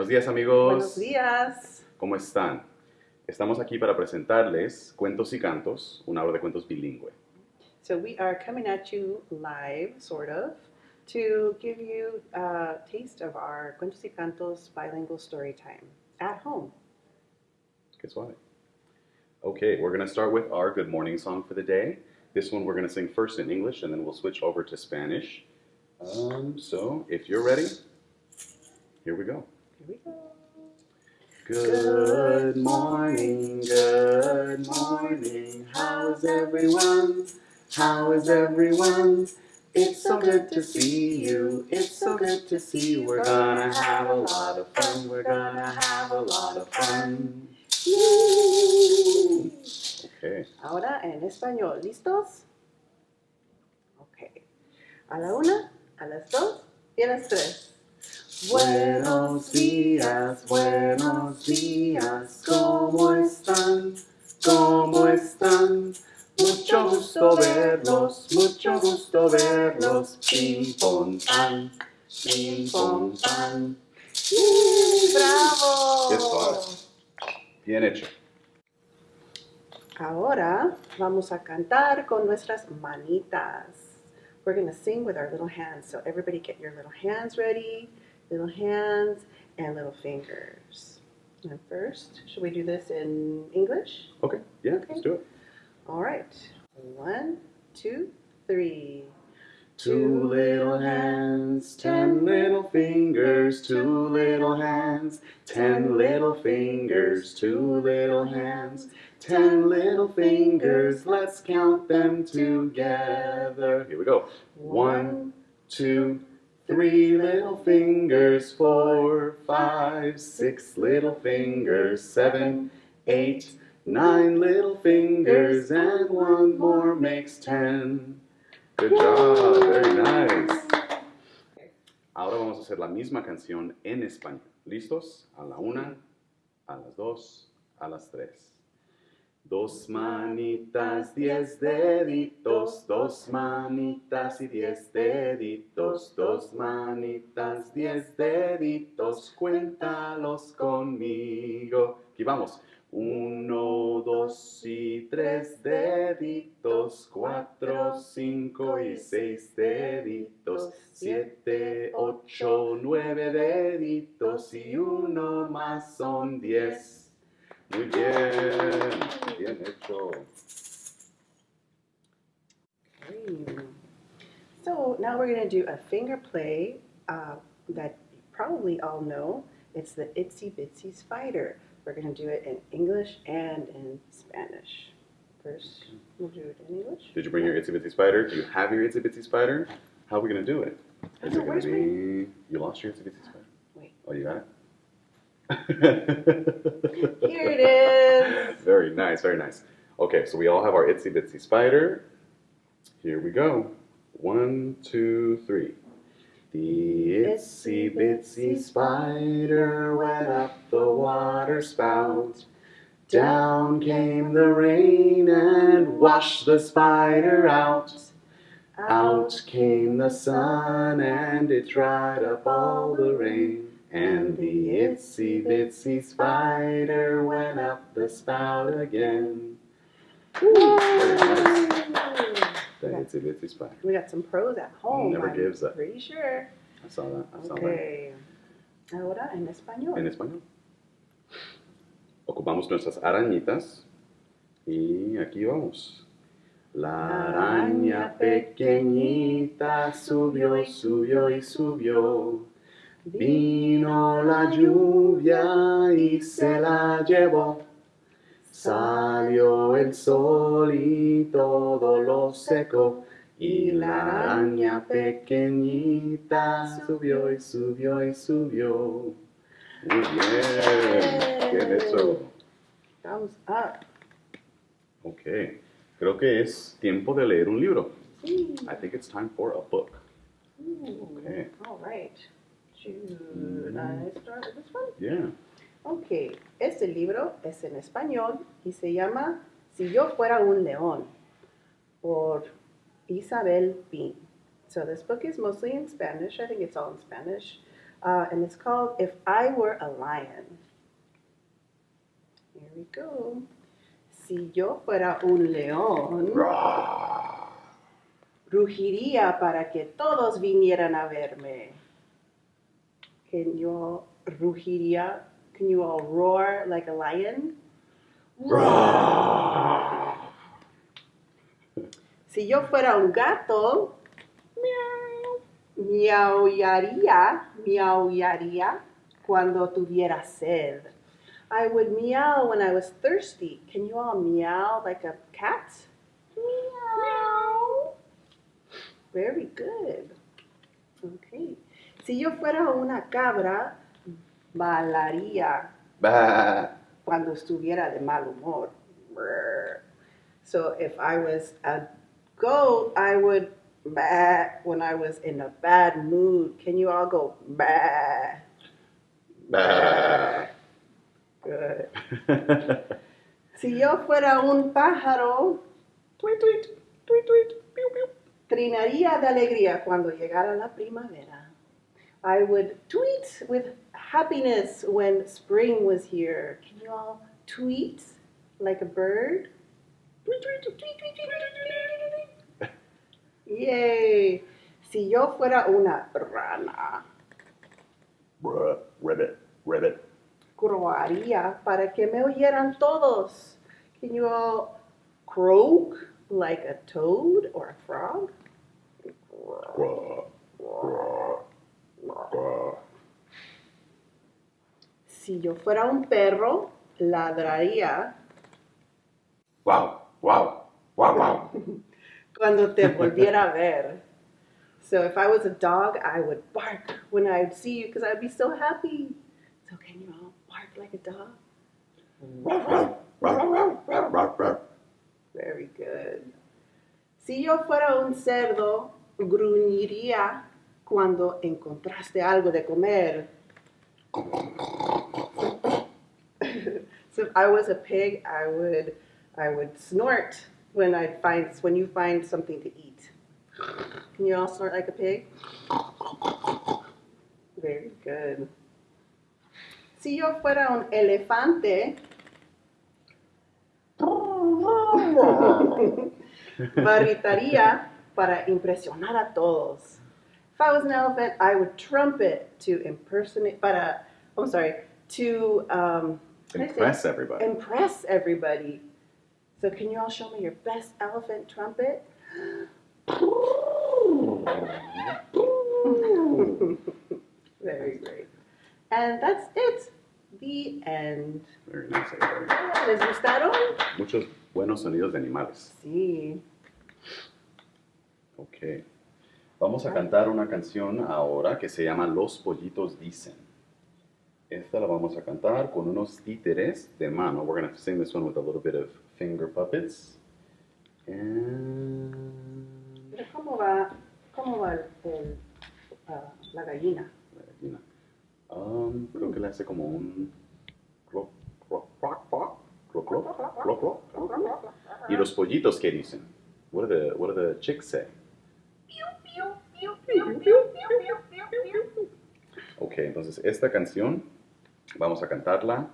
Buenos días amigos. Buenos días. ¿Cómo están? Estamos aquí para presentarles Cuentos y Cantos, una obra de cuentos bilingüe. So we are coming at you live, sort of, to give you a taste of our Cuentos y Cantos bilingual story time at home. Qué suave. Okay, we're going to start with our good morning song for the day. This one we're going to sing first in English and then we'll switch over to Spanish. Um, so, if you're ready, here we go. Here we go. Good morning, good morning. How's everyone? How is everyone? It's so good to see you. It's so good to see you. We're gonna have a lot of fun. We're gonna have a lot of fun. Okay. Ahora en español. ¿Listos? Ok. A la una, a las dos y a las tres. Buenos días, buenos días. ¿Cómo están? ¿Cómo están? Mucho gusto verlos, mucho gusto verlos. Ping pong pan, ping pong pan. ¡Bravo! Bien hecho. Ahora vamos a cantar con nuestras manitas. We're going to sing with our little hands. So everybody get your little hands ready, little hands and little fingers. And first, should we do this in English? Okay, yeah, let's do it. All right. One, two, three. Two little hands, ten little fingers, two little hands, ten little fingers, two little hands, ten little fingers. Let's count them together. Here we go. One, two, three little fingers, four, five, six little fingers, seven, eight, nine little fingers, and one more makes ten. Good job, very nice. Ahora vamos a hacer la misma canción en español. ¿Listos? A la una, a las dos, a las tres. Dos manitas, diez deditos, dos manitas y diez deditos, dos manitas, diez deditos, cuéntalos conmigo. Aquí vamos. Uno, dos y tres deditos, cuatro, cinco y seis deditos, siete, ocho, nueve deditos. Y uno más son diez. Muy bien, bien hecho. So now we're going to do a finger play uh, that you probably all know. It's the Itsy Bitsy Spider. We're going to do it in English and in Spanish. First, we'll do it in English. Did you bring your itsy bitsy spider? Do you have your itsy bitsy spider? How are we gonna do it? Is Oh, it gonna be my- you lost your itsy bitsy spider? Wait. Oh, you got it. Here it is. Very nice, very nice. Okay, so we all have our itsy bitsy spider. Here we go. One, two, three. The itsy bitsy spider went up the water spout. Down came the rain and washed the spider out. Out came the sun and it dried up all the rain. And the itsy bitsy spider went up the spout again. The itsy bitsy spider. We got some pros at home. Never I'm gives up. Pretty sure. I saw that. I saw that. Okay. Ahora en español. En español. Ocupamos nuestras arañitas y aquí vamos. La araña pequeñita subió, subió y subió. Vino la lluvia y se la llevó. Salió el sol y todo lo secó. Y la araña pequeñita subió y subió y subió. Muy bien, bien hecho. Thumbs up. Ok, creo que es tiempo de leer un libro. Sí. I think it's time for a book. Okay. All right. Should I start with this one? Yeah. Ok, este libro es en español y se llama Si yo fuera un león por Isabel Bean. So this book is mostly in Spanish. I think it's all in Spanish. uh, and it's called If I Were a Lion. Here we go. Si yo fuera un león, rugiría para que todos vinieran a verme. Can you all rugiría? Can you all roar like a lion? Si yo fuera un gato, miaullaría, miaullaría cuando tuviera sed. I would meow when I was thirsty. Can you all meow like a cat? Meow. Very good. Okay. Si yo fuera una cabra, bailaría Bah. cuando estuviera de mal humor. So if I was a goat, I would bah when I was in a bad mood. Can you all go bah? Bah. Good. Si yo fuera un pájaro, tweet, tweet, tweet, tweet, pew, pew. trinaría de alegría cuando llegara la primavera. I would tweet with happiness when spring was here. Can you all tweet like a bird? Yay! Si yo fuera una rana, Bruh, ribbit, ribbit. croaría para que me oyeran todos. Can you all croak like a toad or a frog? Bruh, bruh. Si yo fuera un perro, ladraría Wow, wow, wow, wow. cuando te volviera a ver. So if I was a dog, I would bark when I'd see you because I'd be so happy. So can you all bark like a dog? Very good. Si yo fuera un cerdo, gruñiría cuando encontraste algo de comer. so if I was a pig, I would I would snort when I find when you find something to eat. Can you all snort like a pig? Very good. Si yo fuera un elefante, barritaría para impresionar a todos. If I was an elephant, I would trumpet to impersonate, para, I'm sorry, to um, how do you say? Impress everybody. impress everybody. So can you all show me your best elephant trumpet? Very great. And that's it. The end. Very nice, everybody. ¿Les gustaron? Muchos buenos sonidos de animales. Sí. Ok. Vamos a cantar una canción ahora que se llama Los pollitos dicen. Esta la vamos a cantar con unos títeres de mano. We're going to sing this one with a little bit of finger puppets. And... Pero ¿cómo va, cómo va el, ah, la gallina? La gallina. Um, creo que le hace como un... cloc, cloc, cloc, cloc, cloc, cloc, cloc, cloc. ¿Y los pollitos qué dicen? What do the, what do the chicks say? Ok, entonces esta canción vamos a cantarla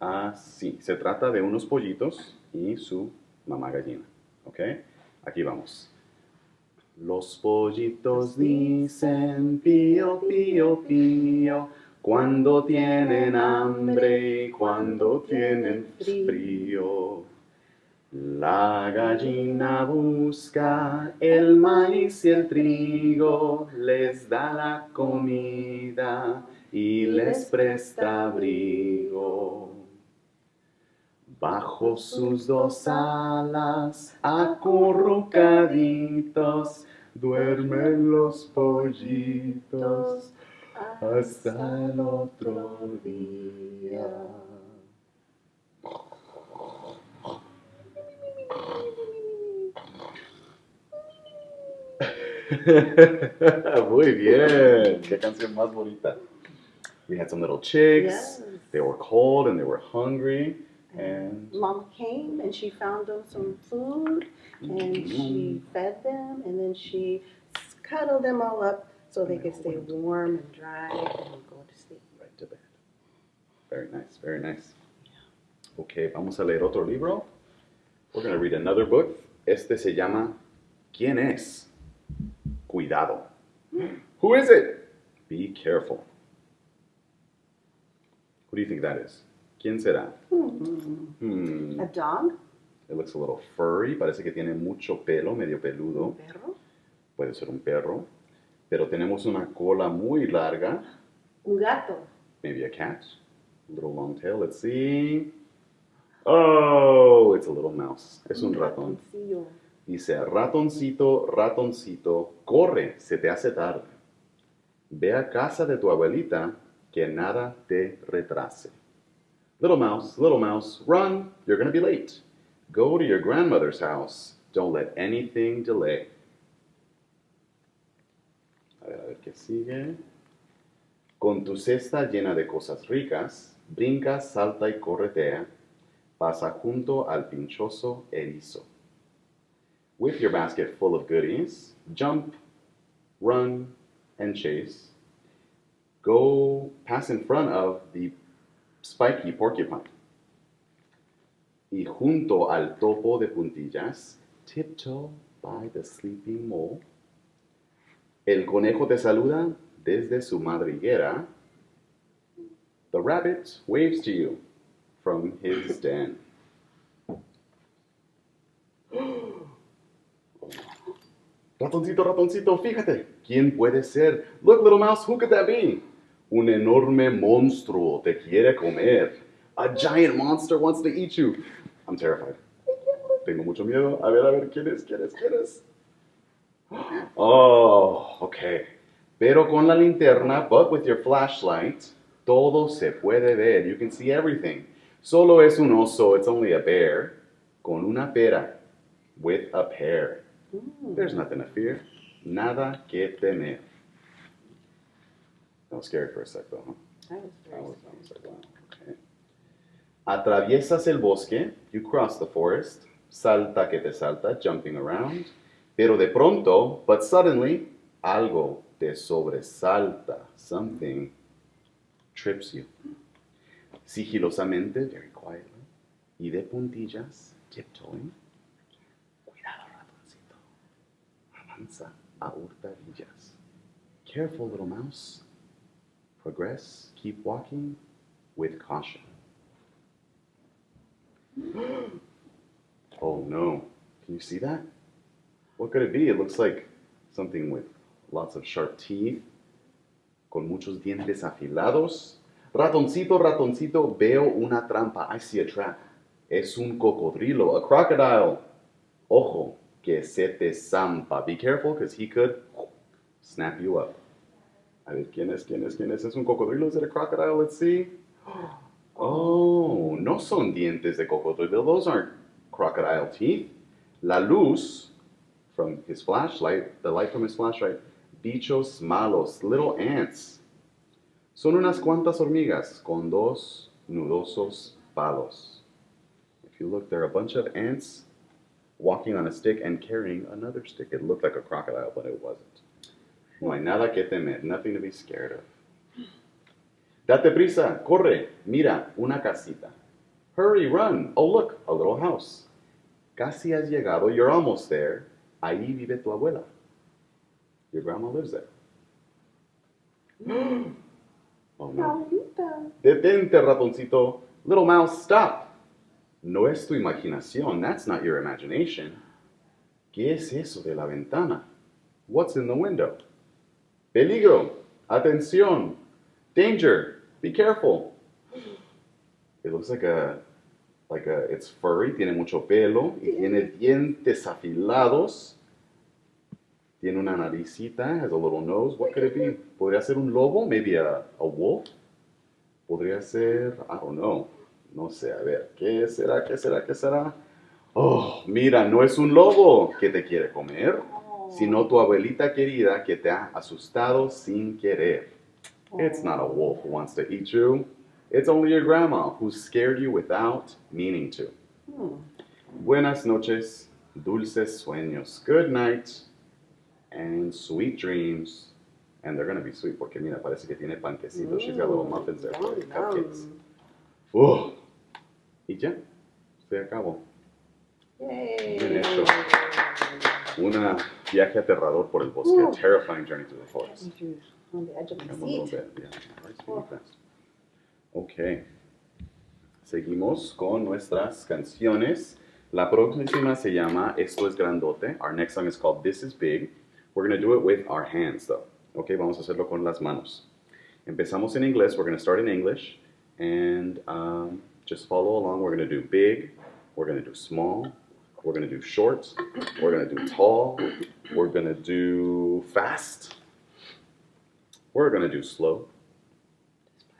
así. Se trata de unos pollitos y su mamá gallina. Ok, aquí vamos. Los pollitos dicen pío, pío, pío, cuando tienen hambre y cuando tienen frío. La gallina busca el maíz y el trigo, les da la comida y les presta abrigo. Bajo sus dos alas, acurrucaditos, duermen los pollitos hasta el otro día. Muy bien. Qué canción más bonita. We had some little chicks. Yes. They were cold and they were hungry. And Mama came and she found them some food and she Mm-hmm. fed them and then she cuddled them all up so they could stay warm and dry and go to sleep. Right to bed. Very nice, very nice. Ok, vamos a leer otro libro. We're going to read another book. Este se llama ¿Quién es? Cuidado. Who is it? Be careful. Who do you think that is? ¿Quién será? Hmm. Hmm. A dog? It looks a little furry. Parece que tiene mucho pelo, medio peludo. Un perro? Puede ser un perro. Pero tenemos una cola muy larga. Un gato? Maybe a cat. A little long tail. Let's see. Oh, it's a little mouse. Es un ratón. ratoncillo. Dice, ratoncito, ratoncito, corre, se te hace tarde. Ve a casa de tu abuelita, que nada te retrase. Little mouse, little mouse, run, you're gonna be late. Go to your grandmother's house, don't let anything delay. A ver, a ver qué sigue. Con tu cesta llena de cosas ricas, brinca, salta y corretea, pasa junto al pinchoso erizo. With your basket full of goodies, jump, run, and chase. Go pass in front of the spiky porcupine. Y junto al topo de puntillas, tiptoe by the sleeping mole. El conejo te saluda desde su madriguera. The rabbit waves to you from his den. Ratoncito, ratoncito, fíjate. ¿Quién puede ser? Look, little mouse, who could that be? Un enorme monstruo te quiere comer. A giant monster wants to eat you. I'm terrified. Tengo mucho miedo. A ver, a ver, ¿quién es? ¿Quién es? ¿Quién es? Oh, okay. Pero con la linterna, but with your flashlight, todo se puede ver. You can see everything. Solo es un oso. It's only a bear. Con una pera. With a pear. There's nothing to fear. Nada que temer. That was scary for a sec, though, huh? That was very I was, I was like, wow, okay. Atraviesas el bosque, you cross the forest, salta que te salta, jumping around, pero de pronto, but suddenly, algo te sobresalta, something trips you. Sigilosamente, very quietly, y de puntillas, tiptoeing, a hurtadillas. Careful, little mouse. Progress, keep walking with caution. oh no. Can you see that? What could it be? It looks like something with lots of sharp teeth, con muchos dientes afilados. Ratoncito, ratoncito, veo una trampa. I see a trap. Es un cocodrilo, a crocodile. Ojo, que se te zampa. Be careful, because he could snap you up. A ver, ¿quién es? ¿Quién es? ¿Quién es? ¿Es un cocodrilo? ¿Es a crocodile? Let's see. Oh, no son dientes de cocodrilo. Those aren't crocodile teeth. La luz from his flashlight, the light from his flashlight, bichos malos, little ants. Son unas cuantas hormigas con dos nudosos palos. If you look, there are a bunch of ants walking on a stick and carrying another stick. It looked like a crocodile, but it wasn't. No hay nada que temer, nothing to be scared of. Date prisa, corre, mira, una casita. Hurry, run. Oh, look, a little house. Casi has llegado, you're almost there. Ahí vive tu abuela. Your grandma lives there. oh no. Detente, ratoncito. Little mouse, stop. No es tu imaginación. That's not your imagination. ¿Qué es eso de la ventana? What's in the window? Peligro. Atención. Danger. Be careful. It looks like a, like a, it's furry, tiene mucho pelo y tiene dientes afilados. Tiene una naricita, has a little nose. What could it be? Podría ser un lobo, maybe a, a wolf. Podría ser, I don't know. No sé, a ver, ¿qué será? ¿Qué será? ¿Qué será? Oh, mira, no es un lobo que te quiere comer, sino tu abuelita querida que te ha asustado sin querer. It's not a wolf who wants to eat you. It's only your grandma who scared you without meaning to. Hmm. Buenas noches, dulces sueños. Good night and sweet dreams. And they're going to be sweet porque mira, parece que tiene panquecitos. She's got little muffins there for Yum, cupcakes. ¡Oh! Y ya, se acabó. Yay. Bien hecho. Un viaje aterrador por el bosque. Ooh. A terrifying journey through the forest. On the edge of seat. bit, yeah. Fast. Ok. Seguimos con nuestras canciones. La próxima se llama Esto es Grandote. Our next song is called This is Big. We're going to do it with our hands, though. Ok, vamos a hacerlo con las manos. Empezamos en inglés. We're going to start in English. And um, just follow along. We're going to do big. We're going to do small. We're going to do short. We're going to do tall. We're going to do fast. We're going to do slow.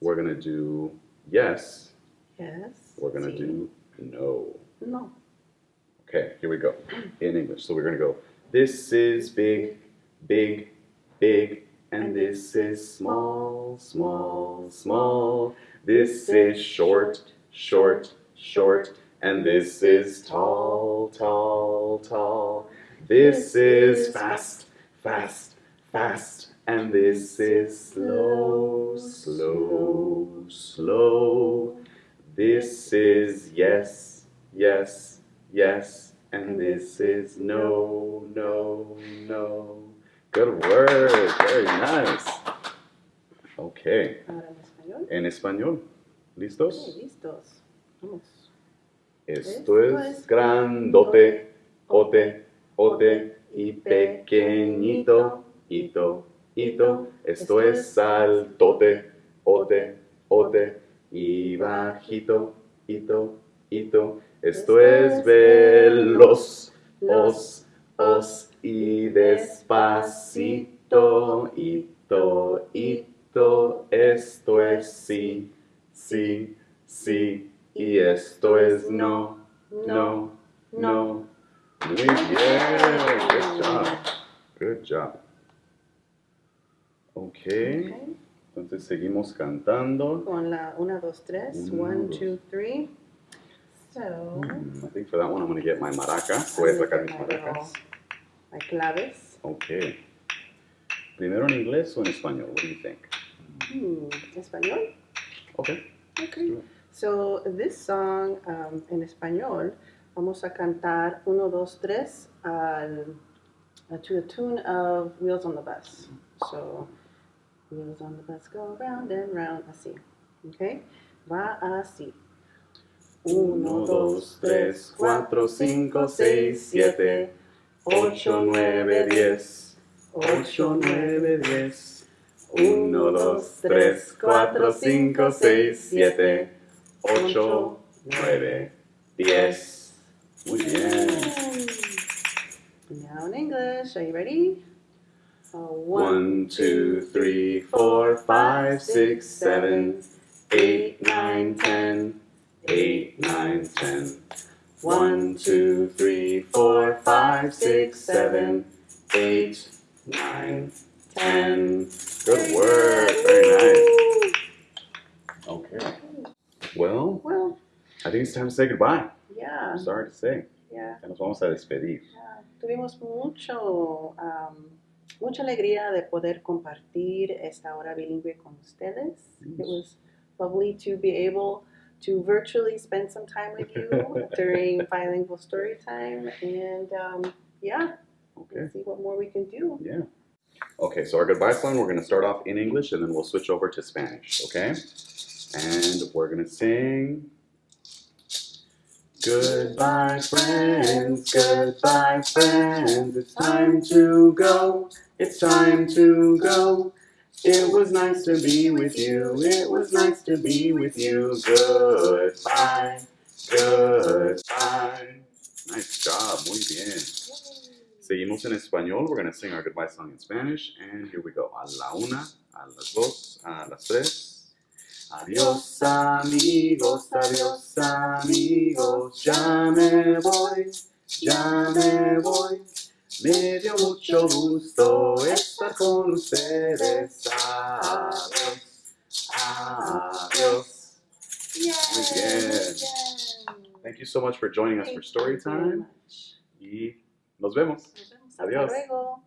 We're going to do yes. Yes. We're going to do no. No. Okay, here we go. In English. So we're going to go, this is big, big, big, and this is small, small, small. This is short, short, short, and this is tall, tall, tall. This is fast, fast, fast, and this is slow, slow, slow. This is yes, yes, yes, and this is no, no, no. Good word, very nice. Okay, en español. ¿Listos? listos. Vamos. Esto es grandote, ote, ote, y pequeñito, hito, hito. Esto es altote, ote, ote, y bajito, hito, hito. Esto es veloz, os, os, y despacito, hito, hito. Esto es sí, sí. Y esto es no, no, no. Muy bien. Good job. Good job. Okay. Ok. Cantando. Con la 1, 2, 3. Uno, 1, dos. 2, 3. So. I think for that one I'm going to get my maraca. Voy a sacar mis maracas. My claves. Okay. Primero en inglés o en español? What do you think? Hmm, ¿Español? Okay. Okay. So, this song um, en español, vamos a cantar 1, 2, 3 al, to the tune of Wheels on the Bus. So, Wheels on the bus go round and round, así. Okay? Va así. Uno, dos, tres, cuatro, cinco, seis, siete, ocho, nueve, diez. Ocho, nueve, diez. Uno, dos, tres, cuatro, cinco, seis, siete, ocho, nueve, diez. Muy bien. Now in English, are you ready? Uh, One, two, three, four, five, six, seven, eight, nine, ten. Eight, nine, ten. One, two, three, four, five, six, seven, eight, nine, ten. Good work. Very nice. Okay. Well, Well, I think it's time to say goodbye. yeah, I'm sorry to say. yeah. Ya nos vamos a despedir. Ya, Tuvimos mucho, am, mucha alegría de poder compartir esta hora bilingüe con ustedes. It was lovely to be able to virtually spend some time with you during bilingual story time. And um, yeah, Okay. see what more we can do. Yeah. Okay, so our goodbye song, we're going to start off in English and then we'll switch over to Spanish, okay? And we're going to sing. Goodbye, friends, goodbye, friends. It's time to go, it's time to go. It was nice to be with you, it was nice to be with you. Goodbye, goodbye. Nice job, muy bien. Seguimos en español. We're going to sing our goodbye song in Spanish. And here we go. A la una, a las dos, a las tres. Adiós amigos, adiós amigos. Ya me voy, ya me voy. Me dio mucho gusto estar con ustedes. Adiós, adiós. Muy bien. Thank you so much for joining us for story time. Y nos vemos. Nos vemos. Hasta Adiós. luego.